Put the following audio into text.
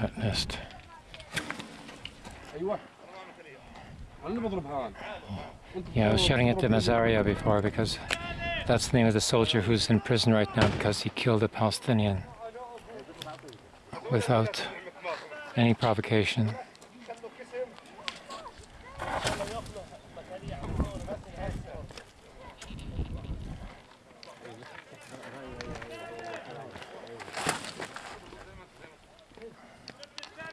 that nest. Yeah, I was shouting at the Mazaria before because that's the name of the soldier who's in prison right now because he killed a Palestinian without any provocation.